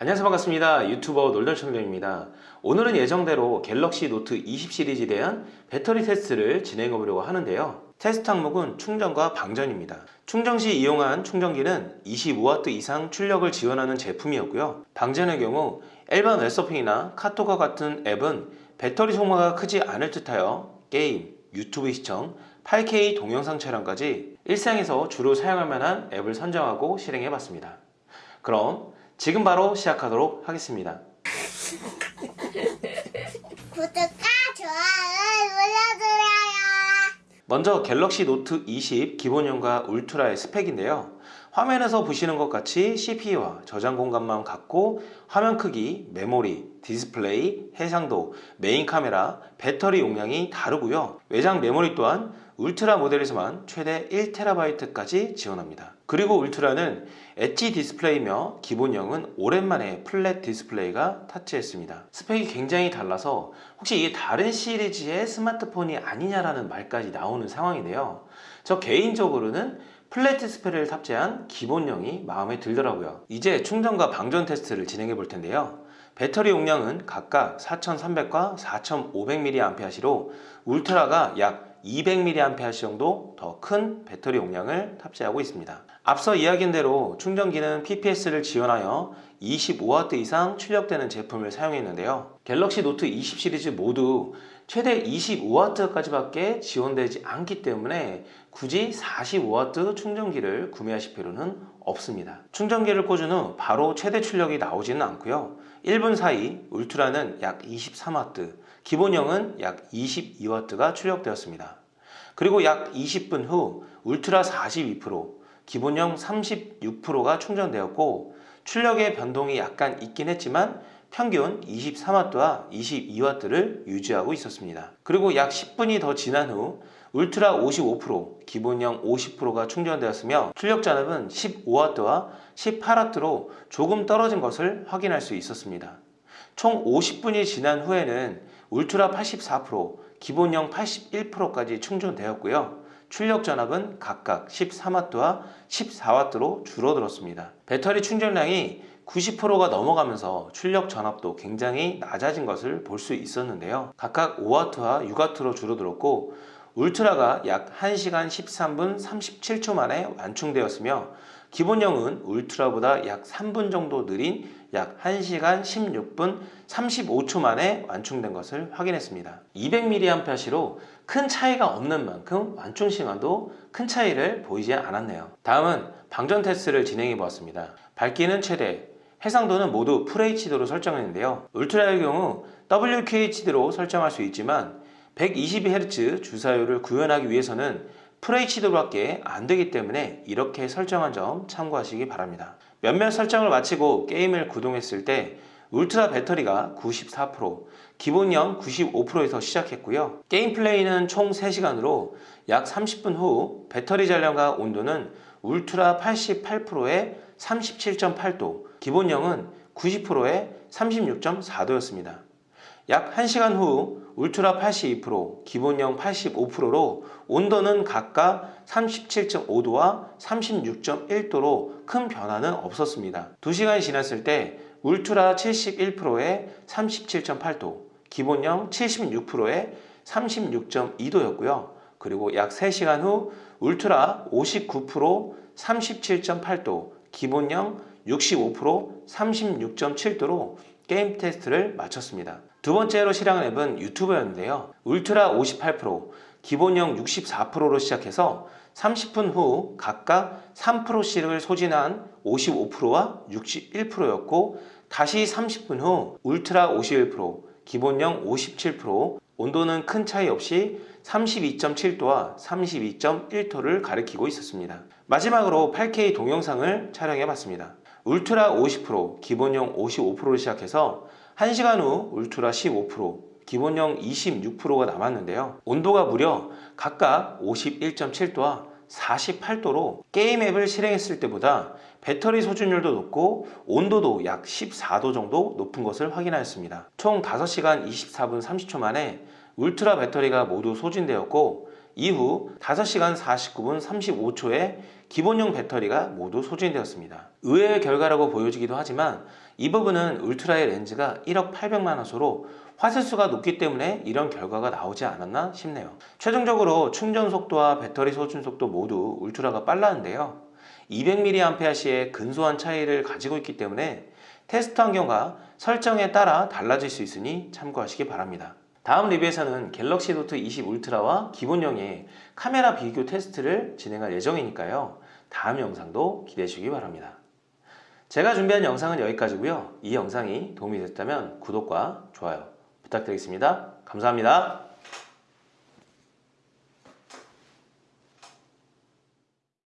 안녕하세요. 반갑습니다. 유튜버 놀덜청정입니다. 오늘은 예정대로 갤럭시 노트 20 시리즈에 대한 배터리 테스트를 진행해 보려고 하는데요. 테스트 항목은 충전과 방전입니다. 충전 시 이용한 충전기는 25W 이상 출력을 지원하는 제품이었고요. 방전의 경우 일반 웹서핑이나 카톡과 같은 앱은 배터리 소모가 크지 않을 듯하여 게임, 유튜브 시청, 8K 동영상 촬영까지 일상에서 주로 사용할 만한 앱을 선정하고 실행해 봤습니다. 그럼 지금 바로 시작하도록 하겠습니다. 구독과 좋아요 눌러주세요. 먼저 갤럭시 노트 20 기본형과 울트라의 스펙인데요. 화면에서 보시는 것 같이 CPU와 저장 공간만 같고 화면 크기, 메모리, 디스플레이, 해상도, 메인 카메라, 배터리 용량이 다르고요. 외장 메모리 또한 울트라 모델에서만 최대 1TB까지 지원합니다. 그리고 울트라는 엣지 디스플레이며 기본형은 오랜만에 flat 디스플레이가 탑재됐습니다. 스펙이 굉장히 달라서 혹시 이게 다른 시리즈의 스마트폰이 아니냐라는 말까지 나오는 상황인데요. 저 개인적으로는 디스플레이를 탑재한 기본형이 마음에 들더라고요. 이제 충전과 방전 테스트를 진행해 볼 텐데요. 배터리 용량은 각각 4300과 4500mAh로 울트라가 약 200mAh 정도 더 큰 배터리 용량을 탑재하고 있습니다. 앞서 이야기한 대로 충전기는 PPS를 지원하여 25W 이상 출력되는 제품을 사용했는데요. 갤럭시 노트 20 시리즈 모두 최대 25W까지밖에 지원되지 않기 때문에 굳이 45W 충전기를 구매하실 필요는 없습니다. 충전기를 꽂은 후 바로 최대 출력이 나오지는 않고요. 1분 사이 울트라는 약 23W, 기본형은 약 22W가 출력되었습니다. 그리고 약 20분 후 울트라 42%, 기본형 36%가 충전되었고 출력의 변동이 약간 있긴 했지만 평균 23W와 22W를 유지하고 있었습니다. 그리고 약 10분이 더 지난 후 울트라 55%, 기본형 50%가 충전되었으며 출력 잔압은 15W와 18W로 조금 떨어진 것을 확인할 수 있었습니다. 총 50분이 지난 후에는 울트라 84%, 기본형 81%까지 충전되었고요. 출력 전압은 각각 13W와 14W로 줄어들었습니다. 배터리 충전량이 90%가 넘어가면서 출력 전압도 굉장히 낮아진 것을 볼 수 있었는데요. 각각 5W와 6W로 줄어들었고 울트라가 약 1시간 13분 37초 만에 완충되었으며 기본형은 울트라보다 약 3분 정도 느린 약 1시간 16분 35초 만에 완충된 것을 확인했습니다. 200mAh로 큰 차이가 없는 만큼 완충 시간도 큰 차이를 보이지 않았네요. 다음은 방전 테스트를 진행해 보았습니다. 밝기는 최대, 해상도는 모두 FHD로 설정했는데요. 울트라의 경우 WQHD로 설정할 수 있지만 122Hz 주사율을 구현하기 위해서는 FHD밖에 안 되기 때문에 이렇게 설정한 점 참고하시기 바랍니다. 몇몇 설정을 마치고 게임을 구동했을 때 울트라 배터리가 94%, 기본형 95%에서 시작했고요. 게임 플레이는 총 3시간으로 약 30분 후 배터리 잔량과 온도는 울트라 88%에 37.8도, 기본형은 90%에 36.4도였습니다. 약 1시간 후 울트라 82%, 기본형 85%로 온도는 각각 37.5도와 36.1도로 큰 변화는 없었습니다. 2시간이 지났을 때 울트라 71%에 37.8도, 기본형 76%에 36.2도였고요. 그리고 약 3시간 후 울트라 59% 37.8도, 기본형 65% 36.7도로 게임 테스트를 마쳤습니다. 두 번째로 실행한 앱은 유튜버였는데요. 울트라 58%, 기본형 64%로 시작해서 30분 후 각각 3%씩을 소진한 55%와 61%였고 다시 30분 후 울트라 51%, 기본형 57%, 온도는 큰 차이 없이 32.7도와 32.1도를 가리키고 있었습니다. 마지막으로 8K 동영상을 촬영해 봤습니다. 울트라 50%, 기본형 55%로 시작해서 1시간 후 울트라 15%, 기본형 26%가 남았는데요. 온도가 무려 각각 51.7도와 48도로 게임 앱을 실행했을 때보다 배터리 소진율도 높고 온도도 약 14도 정도 높은 것을 확인하였습니다. 총 5시간 24분 30초 만에 울트라 배터리가 모두 소진되었고 이후 5시간 49분 35초에 기본용 배터리가 모두 소진되었습니다. 의외의 결과라고 보여지기도 하지만 이 부분은 울트라의 렌즈가 1억 800만 화소로 화소수가 높기 때문에 이런 결과가 나오지 않았나 싶네요. 최종적으로 충전 속도와 배터리 소진 속도 모두 울트라가 빨랐는데요. 200mAh의 근소한 차이를 가지고 있기 때문에 테스트 환경과 설정에 따라 달라질 수 있으니 참고하시기 바랍니다. 다음 리뷰에서는 갤럭시 노트 20 울트라와 기본형의 카메라 비교 테스트를 진행할 예정이니까요. 다음 영상도 기대해 주시기 바랍니다. 제가 준비한 영상은 여기까지고요. 이 영상이 도움이 됐다면 구독과 좋아요 부탁드리겠습니다. 감사합니다.